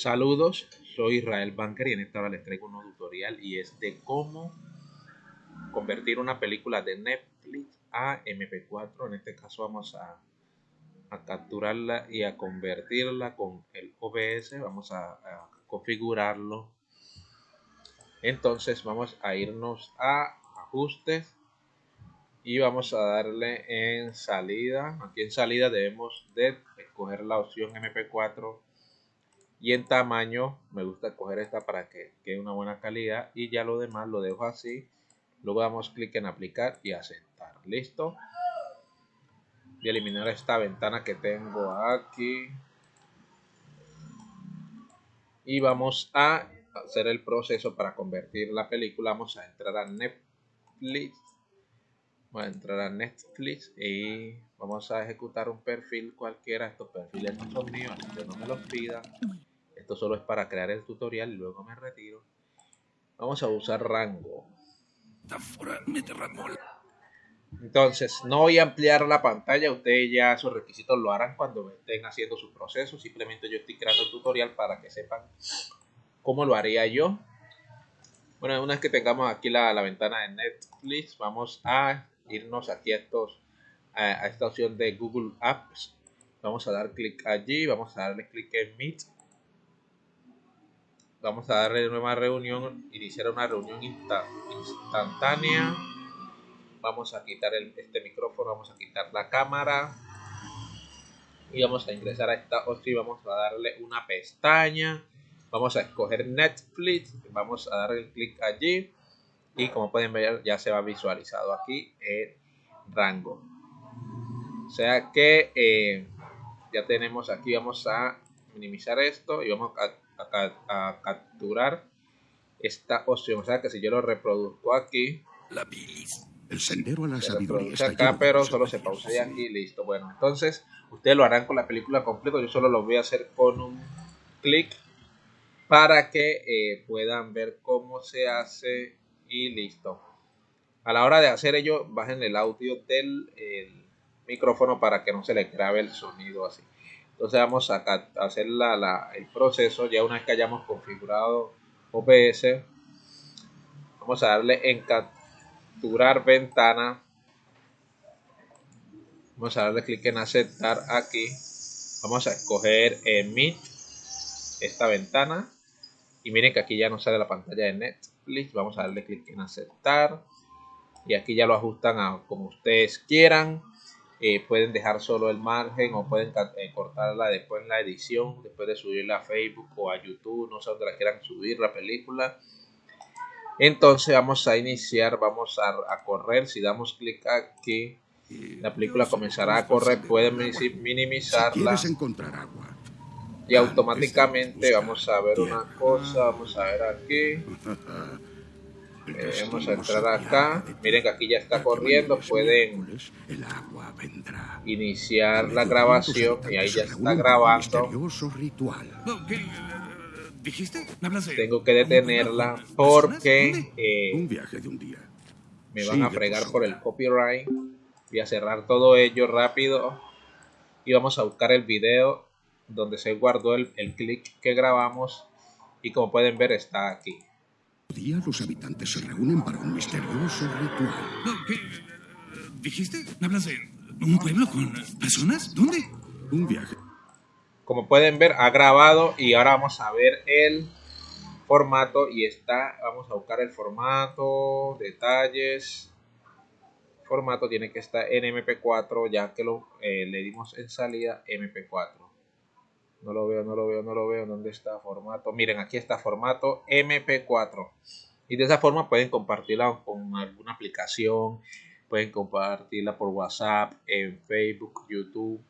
Saludos, soy Israel Banker y en esta hora les traigo un tutorial y es de cómo convertir una película de Netflix a MP4. En este caso vamos a, capturarla y a convertirla con el OBS. Vamos a, a configurarlo. Entonces vamos a irnos a ajustes y vamos a darle en salida. Aquí en salida debemos de escoger la opción MP4 y en tamaño me gusta coger esta para que quede una buena calidad y ya lo demás lo dejo así luego damos clic en aplicar y aceptar. Listo y eliminar esta ventana que tengo aquí. Y vamos a hacer el proceso para convertir la película. Vamos a entrar a Netflix. Vamos a entrar a Netflix y vamos a ejecutar un perfil cualquiera. Estos perfiles no son míos, que no me los pidan. Esto solo es para crear el tutorial y luego me retiro. Vamos a usar rango. Entonces, no voy a ampliar la pantalla. Ustedes ya sus requisitos lo harán cuando estén haciendo su proceso. Simplemente yo estoy creando el tutorial para que sepan cómo lo haría yo. Bueno, una vez que tengamos aquí la, la ventana de Netflix, vamos a irnos aquí a, estos, a, esta opción de Google Apps. Vamos a dar clic allí, vamos a darle clic en Meet. Vamos a darle nueva reunión, iniciar una reunión instantánea. Vamos a quitar el, este micrófono, vamos a quitar la cámara. Y vamos a ingresar a esta opción, vamos a darle una pestaña. Vamos a escoger Netflix, vamos a darle clic allí y como pueden ver ya se va visualizado aquí el rango o sea que eh, ya tenemos aquí vamos a minimizar esto y vamos a, capturar esta opción o sea que si yo lo reproduzco aquí la el sendero a la sabiduría está acá pero solo se pausa aquí listo bueno entonces ustedes lo harán con la película completa yo solo lo voy a hacer con un clic para que eh, puedan ver cómo se hace y listo. A la hora de hacer ello, bajen el audio del micrófono para que no se le grabe el sonido así. Entonces vamos a hacer el proceso ya una vez que hayamos configurado OBS. Vamos a darle en capturar ventana. Vamos a darle clic en aceptar aquí. Vamos a escoger en Meet esta ventana. Y miren que aquí ya nos sale la pantalla de Net Vamos a darle clic en aceptar. Y aquí ya lo ajustan a como ustedes quieran. Eh, pueden dejar solo el margen o pueden eh, cortarla después en la edición, después de subirla a Facebook o a YouTube, no sé dónde la quieran subir la película. Entonces vamos a iniciar, vamos a, correr, si damos clic aquí, la película comenzará a correr, pueden minimizarla. encontrar agua, y automáticamente vamos a ver una cosa, vamos a ver aquí. Eh, vamos a entrar acá. Miren que aquí ya está corriendo. Pueden iniciar la grabación y ahí ya está grabando. Tengo que detenerla porque eh, me van a fregar por el copyright. Voy a cerrar todo ello rápido y vamos a buscar el video donde se guardó el, el clic que grabamos y como pueden ver está aquí. Día los habitantes se reúnen para un misterioso ritual. ¿Qué? ¿Dijiste? ¿Hablas de un pueblo con personas? ¿Dónde? Un viaje. Como pueden ver ha grabado y ahora vamos a ver el formato y está, vamos a buscar el formato, detalles, formato tiene que estar en MP4 ya que lo eh, le dimos en salida MP4 no lo veo, no lo veo, no lo veo. ¿Dónde está formato? Miren, aquí está formato MP4. Y de esa forma pueden compartirla con alguna aplicación. Pueden compartirla por WhatsApp, en Facebook, YouTube.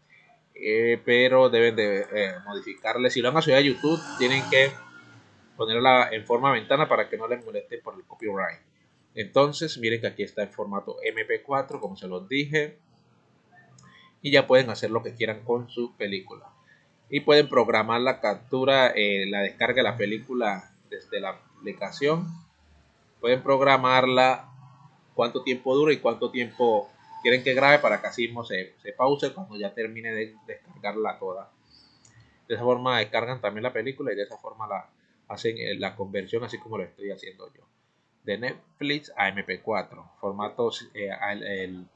Eh, pero deben de eh, modificarle. Si lo van a subir a YouTube, tienen que ponerla en forma ventana para que no les moleste por el copyright. Entonces, miren que aquí está en formato MP4, como se los dije. Y ya pueden hacer lo que quieran con su película y pueden programar la captura, eh, la descarga de la película desde la aplicación. Pueden programarla cuánto tiempo dura y cuánto tiempo quieren que grabe para que así mismo se, se pause cuando ya termine de descargarla toda. De esa forma descargan también la película y de esa forma la hacen eh, la conversión así como lo estoy haciendo yo. De Netflix a MP4. Formatos, eh, el,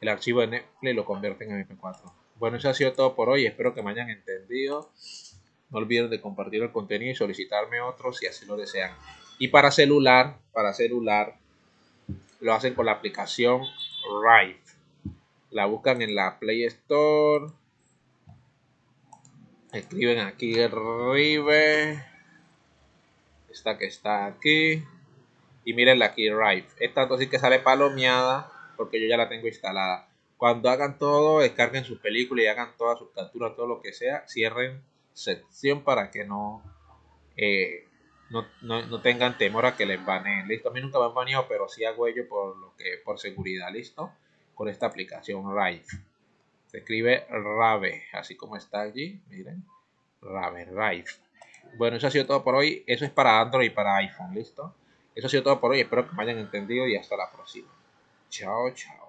el, archivo de Netflix lo convierten en MP4. Bueno, eso ha sido todo por hoy. Espero que me hayan entendido. No olviden de compartir el contenido y solicitarme otros si así lo desean. Y para celular, para celular, lo hacen con la aplicación Rive. La buscan en la Play Store. Escriben aquí Rive. Esta que está aquí. Y miren aquí Rive. Es tanto así que sale palomeada porque yo ya la tengo instalada. Cuando hagan todo, descarguen sus películas y hagan todas sus capturas, todo lo que sea, cierren sección para que no, eh, no, no, tengan temor a que les baneen. Listo, a mí nunca me han baneado, pero sí hago ello por, lo que, por seguridad. Listo, con esta aplicación Rive. Se escribe Rave, así como está allí. Miren, Rave, Rive. Bueno, eso ha sido todo por hoy. Eso es para Android y para iPhone. Listo. Eso ha sido todo por hoy. Espero que me hayan entendido y hasta la próxima. Chao, chao.